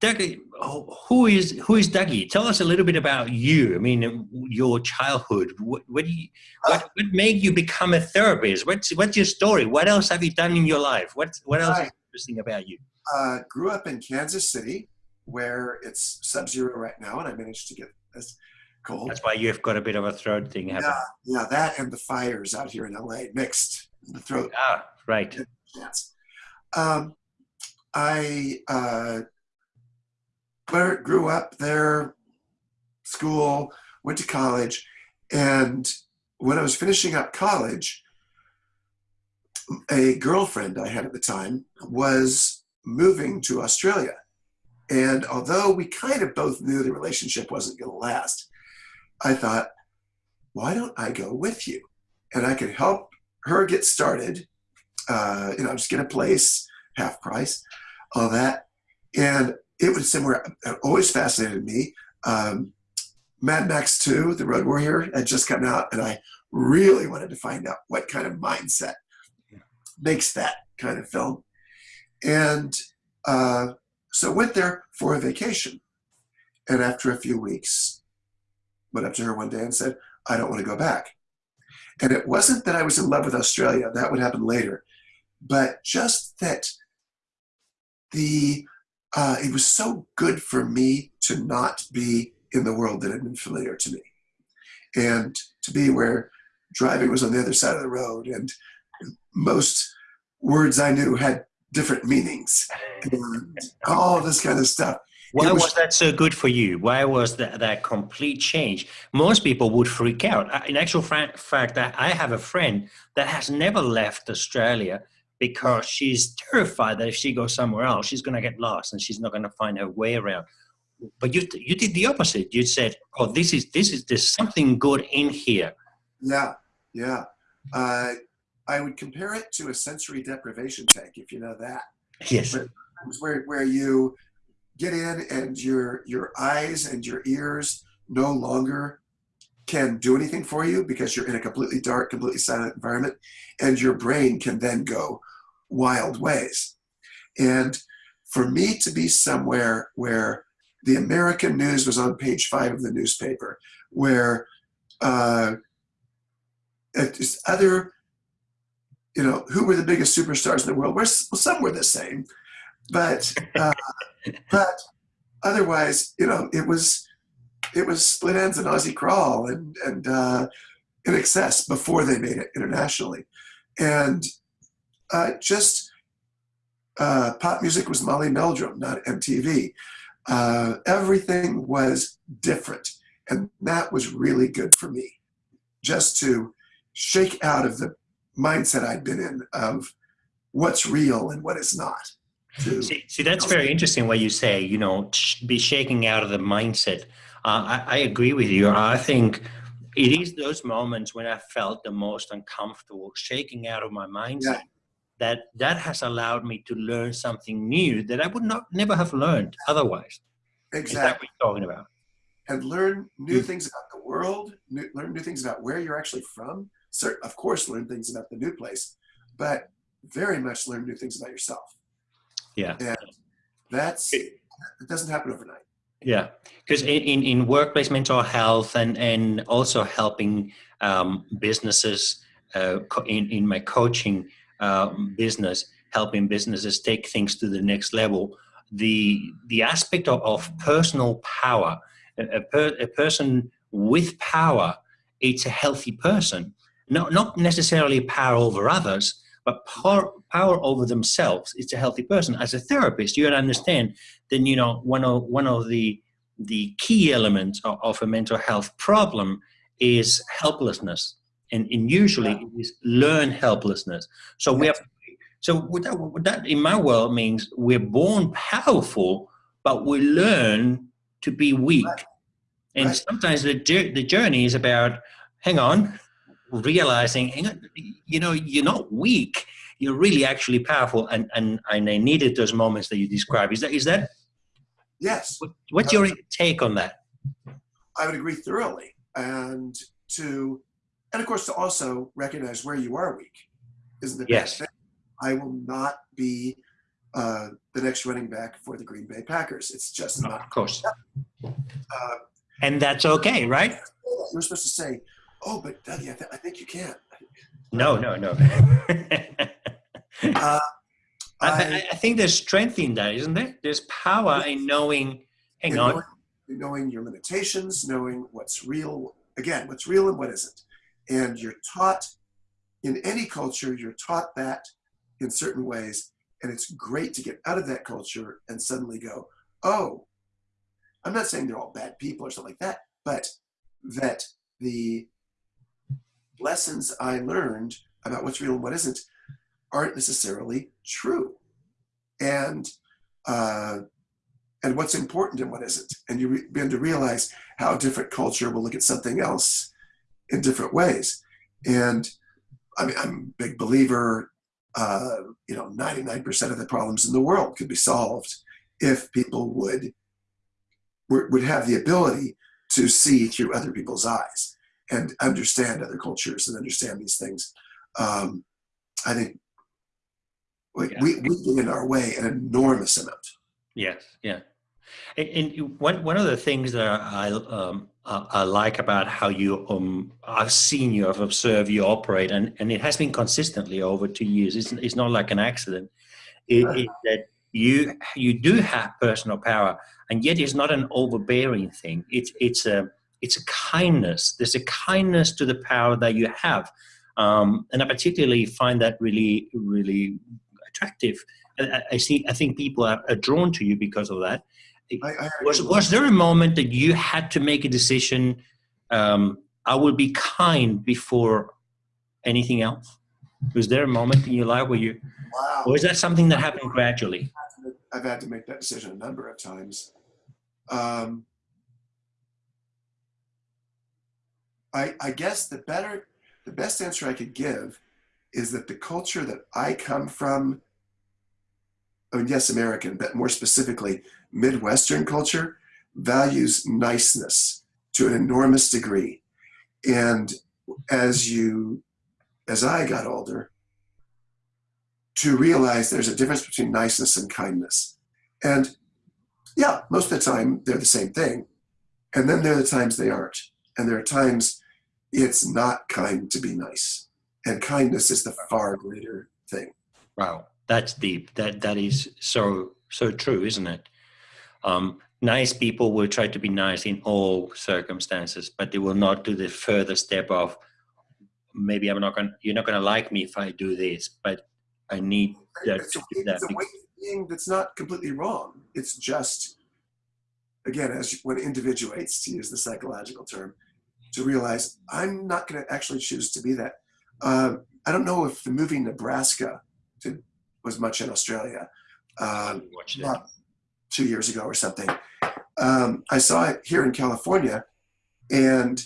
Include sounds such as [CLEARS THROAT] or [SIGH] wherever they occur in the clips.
Dougie, who is who is Dougie? Tell us a little bit about you. I mean, your childhood. What, what, you, what, what made you become a therapist? What's what's your story? What else have you done in your life? What what else is interesting about you? Uh, grew up in Kansas City, where it's sub-zero right now, and I managed to get this cold. That's why you've got a bit of a throat thing happening. Yeah, yeah, that and the fires out here in LA mixed the throat. Ah, right. Yes. Um, I uh, grew up there, school, went to college, and when I was finishing up college, a girlfriend I had at the time was moving to Australia. And although we kind of both knew the relationship wasn't going to last, I thought, why don't I go with you? And I could help her get started, uh, you know, just get a place, half price, all that. And it was somewhere that always fascinated me. Um, Mad Max 2, The Road Warrior, had just come out, and I really wanted to find out what kind of mindset makes that kind of film. And uh, so went there for a vacation. And after a few weeks, went up to her one day and said, I don't want to go back. And it wasn't that I was in love with Australia, that would happen later, but just that the uh, it was so good for me to not be in the world that had been familiar to me and to be where driving was on the other side of the road and most words I knew had different meanings and all this kind of stuff. Why was, was, that so good for you? Why was that, that complete change? Most people would freak out. In actual fact, I have a friend that has never left Australia because she's terrified that if she goes somewhere else, she's going to get lost and she's not going to find her way around. But you you did the opposite. You said, "Oh, this is this is there's something good in here." Yeah, yeah. Uh, I would compare it to a sensory deprivation tank, if you know that. Yes. Where where you get in and your your eyes and your ears no longer can do anything for you because you're in a completely dark, completely silent environment, and your brain can then go wild ways. And for me to be somewhere where the American news was on page five of the newspaper, where uh, other, you know, who were the biggest superstars in the world? Well, some were the same, but uh, [LAUGHS] but otherwise, you know, it was it was Split Enz and Aussie Crawl and and uh, INXS before they made it internationally, and uh, just uh, pop music was Molly Meldrum, not MTV. Uh, everything was different, and that was really good for me, just to shake out of the mindset I'd been in of what's real and what is not. See, see, that's very interesting what you say, you know, be shaking out of the mindset uh, I, I, agree with you. I think it is those moments when I felt the most uncomfortable, shaking out of my mindset. Yeah. That that has allowed me to learn something new that I would not never have learned otherwise. Exactly. Is that what you're talking about? And learn new mm. things about the world. New, learn new things about where you're actually from. Of course, learn things about the new place, but very much learn new things about yourself. Yeah. And that's it doesn't happen overnight. Yeah, because in, in, in, workplace mental health and, and also helping um, businesses uh, in, in my coaching uh, business, helping businesses take things to the next level, the, the aspect of, of personal power, a, per, a person with power, it's a healthy person. Not, not necessarily power over others, but power, power over themselves it's a healthy person as a therapist you understand then you know one of one of the the key elements of, of a mental health problem is helplessness and, and usually yeah. it is learned helplessness so we have so what that, what that in my world means we're born powerful but we learn to be weak right. and right. sometimes the, the journey is about hang on realizing, you know, you're not weak. You're really actually powerful, and and and I needed those moments that you describe. Is that is that? Yes. What, what's your take on that? I would agree thoroughly, and to, and of course to also recognize where you are weak, isn't it? Yes. I will not be uh, the next running back for the Green Bay Packers. It's just not. Of course. Uh, And that's okay, right? you're supposed to say, "Oh, but Dougie, I, th- I think you can." No, no, no. [LAUGHS] Uh, I, I- think there's strength in that, isn't there? There's power in knowing, hang and on, knowing, knowing your limitations, knowing what's real, again, what's real and what isn't. And you're taught in any culture, you're taught that in certain ways. And it's great to get out of that culture and suddenly go, oh, I'm not saying they're all bad people or something like that, but that the lessons I learned about what's real and what isn't aren't necessarily true. And uh, and what's important and what isn't. And you begin to realize how different culture will look at something else in different ways. And I mean, I'm a big believer, uh, you know, 99% of the problems in the world could be solved if people would would have the ability to see through other people's eyes and understand other cultures and understand these things. Um, I think we, Yeah. we, we get in our way an enormous amount. Yes, yeah. And, and one one of the things that I um, I, I like about how you um I've seen you, I've observed you operate, and, and it has been consistently over two years. It's it's not like an accident. It, Right. it, that you you do have personal power, and yet it's not an overbearing thing. It's it's a it's a kindness. There's a kindness to the power that you have, um, and I particularly find that really really attractive. I, I- see. I think people are, are drawn to you because of that. I, I Was was there a moment that you had to make a decision? Um, I will be kind before anything else. Was there a moment in your life where you, wow. or is that something that happened gradually? I've had to make that decision a number of times. Um, I, I guess the better, the best answer I could give is that the culture that I come from, I mean, yes, American, but more specifically, Midwestern culture values niceness to an enormous degree. And as you, as I got older, to realize there's a difference between niceness and kindness. And yeah, most of the time they're the same thing. And then there are the times they aren't. And there are times it's not kind to be nice. And kindness is the far greater thing. Wow, that's deep. That that is so so true, isn't it? Um, nice people will try to be nice in all circumstances, but they will not do the further step of maybe I'm not going. You're not going to like me if I do this, but I need that It's to do that it's a way of being that's not completely wrong. It's just, again, as when individuates, to use the psychological term, to realize I'm not going to actually choose to be that. Um, I don't know if the movie Nebraska did, was much in Australia. Um, two years ago or something. Um, I saw it here in California, and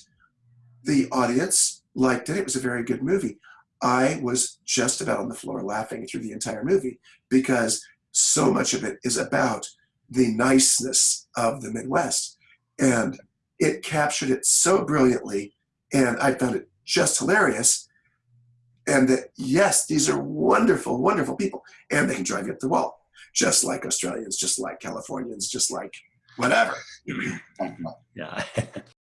the audience liked it. It was a very good movie. I was just about on the floor laughing through the entire movie because so much of it is about the niceness of the Midwest. And it captured it so brilliantly, and I found it just hilarious. And that, yes, these are wonderful, wonderful people, and they can drive you up the wall just like Australians, just like Californians, just like whatever. [CLEARS THROAT] Yeah. [LAUGHS]